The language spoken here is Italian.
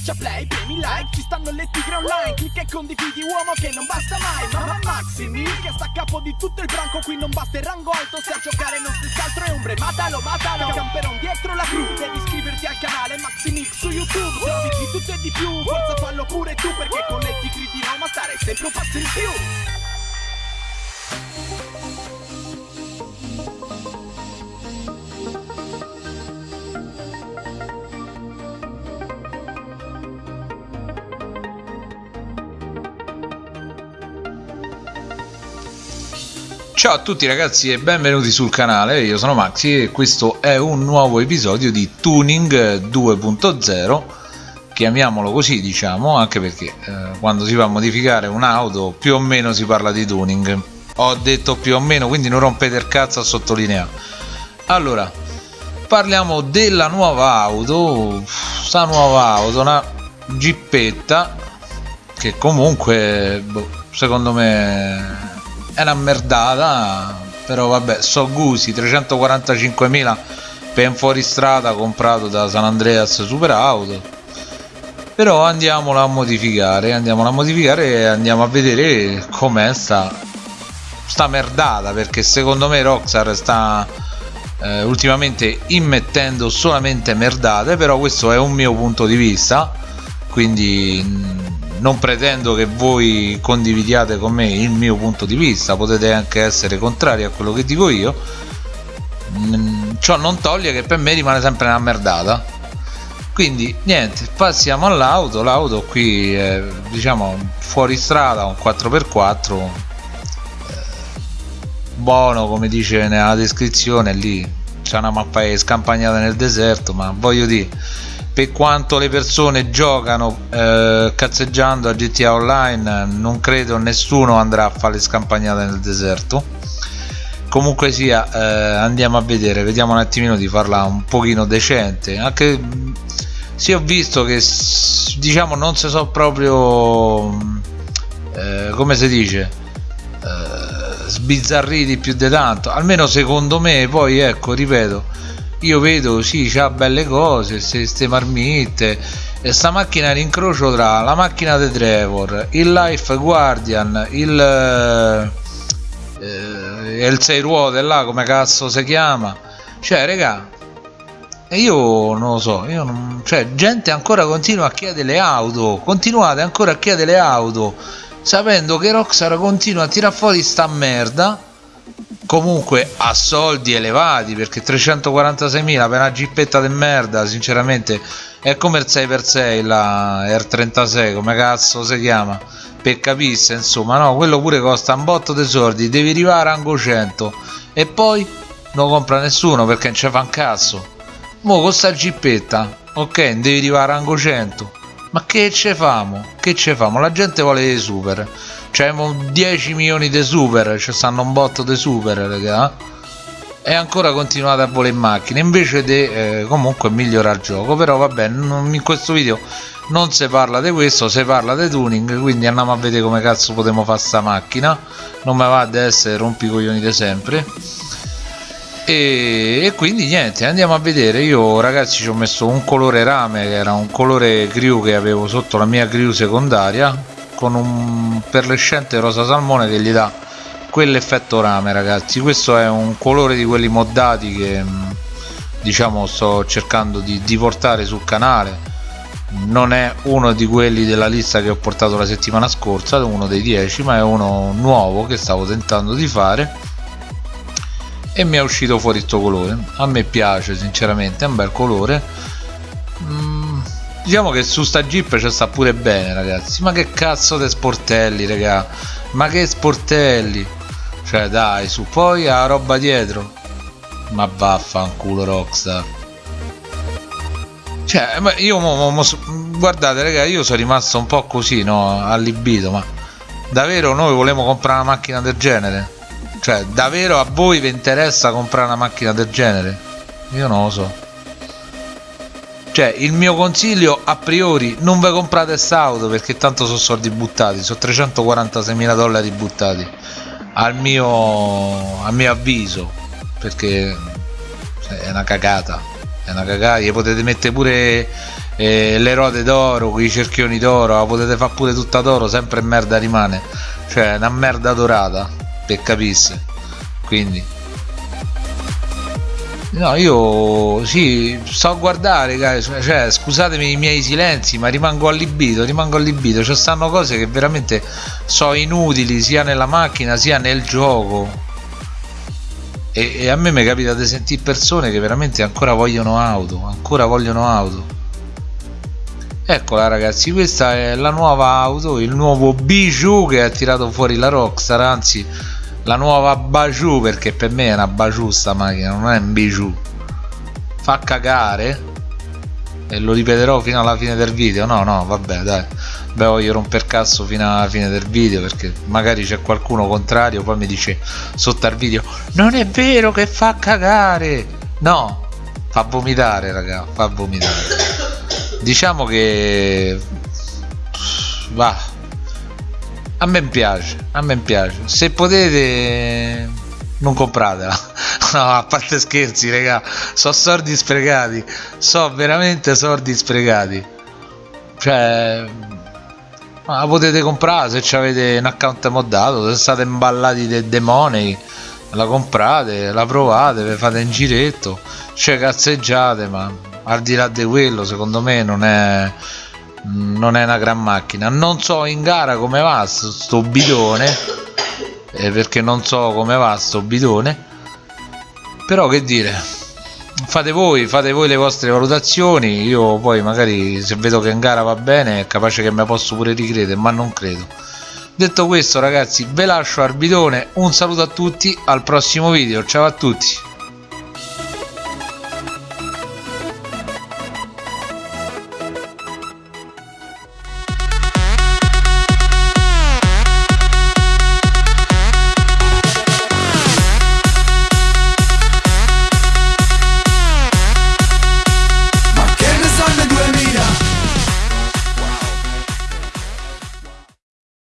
Schiaccia play, premi like, ci stanno le tigre online Clicca e condividi uomo che non basta mai Mamma Maximi che sta a capo di tutto il branco Qui non basta il rango alto se a giocare non si altro è ombre Matalo, matalo, camperon dietro la cru Devi iscriverti al canale Maximix su YouTube Se di tutto e di più, forza fallo pure tu Perché con le tigri di Roma stare sempre un passo in più Ciao a tutti ragazzi e benvenuti sul canale, io sono Maxi e questo è un nuovo episodio di Tuning 2.0 chiamiamolo così diciamo anche perché eh, quando si va a modificare un'auto più o meno si parla di tuning. Ho detto più o meno quindi non rompete il cazzo a sottolineare. Allora parliamo della nuova auto sta nuova auto una gippetta che comunque boh, secondo me è una merdata però vabbè so gusi 345.000 per un fuoristrada comprato da San Andreas Super Auto però andiamola a modificare andiamola a modificare e andiamo a vedere com'è sta sta merdata perché secondo me Rockstar sta eh, ultimamente immettendo solamente merdate però questo è un mio punto di vista quindi non pretendo che voi condividiate con me il mio punto di vista potete anche essere contrari a quello che dico io. Mm, ciò non toglie che per me rimane sempre una merdata. Quindi niente passiamo all'auto. L'auto qui è diciamo fuori strada un 4x4 eh, buono come dice nella descrizione lì c'è una mappa scampagnata nel deserto ma voglio dire per quanto le persone giocano eh, cazzeggiando a GTA Online non credo nessuno andrà a fare scampagnate nel deserto. Comunque sia eh, andiamo a vedere vediamo un attimino di farla un pochino decente. Anche se ho visto che diciamo non si so proprio eh, come si dice eh, sbizzarriti più di tanto. Almeno secondo me poi ecco ripeto io vedo sì c'ha belle cose queste marmitte e sta macchina è l'incrocio tra la macchina di Trevor il Life Guardian il eh, il 6 ruote là come cazzo si chiama. Cioè regà io non lo so io non, cioè gente ancora continua a chiedere le auto continuate ancora a chiedere le auto sapendo che Rockstar continua a tirare fuori sta merda comunque a soldi elevati perché 346.000 per una gippetta di merda sinceramente è come il 6x6 la R36 come cazzo si chiama? Per capisse insomma no? Quello pure costa un botto di soldi devi arrivare a rango 100 e poi non compra nessuno perché non ci fa un cazzo. Mo con sta gippetta ok devi arrivare a rango 100 ma che ce famo? Che ce famo? La gente vuole dei super c'è 10 milioni di super ci stanno un botto di super raga. E ancora continuate a volere in macchina invece di eh, comunque migliorare il gioco. Però vabbè in questo video non si parla di questo si parla di tuning quindi andiamo a vedere come cazzo potremo fare sta macchina. Non mi va ad essere rompicoglioni di sempre. E, e, quindi niente andiamo a vedere. Io ragazzi ci ho messo un colore rame che era un colore crew che avevo sotto la mia crew secondaria con un perlescente rosa salmone che gli dà quell'effetto rame ragazzi. Questo è un colore di quelli moddati che mm, diciamo sto cercando di, di portare sul canale. Non è uno di quelli della lista che ho portato la settimana scorsa uno dei 10 ma è uno nuovo che stavo tentando di fare. E mi è uscito fuori questo colore. A me piace sinceramente è un bel colore diciamo che su sta jeep ci sta pure bene ragazzi. Ma che cazzo di sportelli raga? Ma che sportelli? Cioè dai su poi la roba dietro. Ma vaffanculo Rockstar. Cioè io mo, mo, mo, guardate raga io sono rimasto un po' così no allibito ma davvero noi volevamo comprare una macchina del genere? Cioè davvero a voi vi interessa comprare una macchina del genere? Io non lo so cioè il mio consiglio a priori non ve comprate auto perché tanto sono soldi buttati sono 346 mila dollari buttati al mio, al mio avviso perché è una cagata è una cagata gli potete mettere pure e le rode d'oro i cerchioni d'oro la potete fare pure tutta d'oro sempre merda rimane cioè una merda dorata per capisse quindi No, io sì, sto a guardare, cioè, scusatemi i miei silenzi, ma rimango allibito, rimango allibito. Ci stanno cose che veramente sono inutili sia nella macchina sia nel gioco. E, e a me mi capita di sentire persone che veramente ancora vogliono auto, ancora vogliono auto. Eccola ragazzi, questa è la nuova auto, il nuovo bijou che ha tirato fuori la Rockstar, anzi la nuova Bajou perché per me è una Bajou sta macchina non è un bijou fa cagare e lo ripeterò fino alla fine del video. No no vabbè dai. Beh voglio romper cazzo fino alla fine del video perché magari c'è qualcuno contrario poi mi dice sotto al video non è vero che fa cagare. No fa vomitare raga fa vomitare. Diciamo che va a me piace a me piace. Se potete non compratela. No a parte scherzi raga so soldi sprecati so veramente soldi sprecati cioè ma la potete comprare se avete un account moddato se state imballati dei demoni la comprate la provate vi fate un giretto. Cioè cazzeggiate ma al di là di quello secondo me non è non è una gran macchina. Non so in gara come va sto bidone eh, perché non so come va sto bidone. Però che dire fate voi fate voi le vostre valutazioni. Io poi magari se vedo che in gara va bene è capace che me posso pure ricredere ma non credo. Detto questo ragazzi ve lascio al bidone. Un saluto a tutti al prossimo video. Ciao a tutti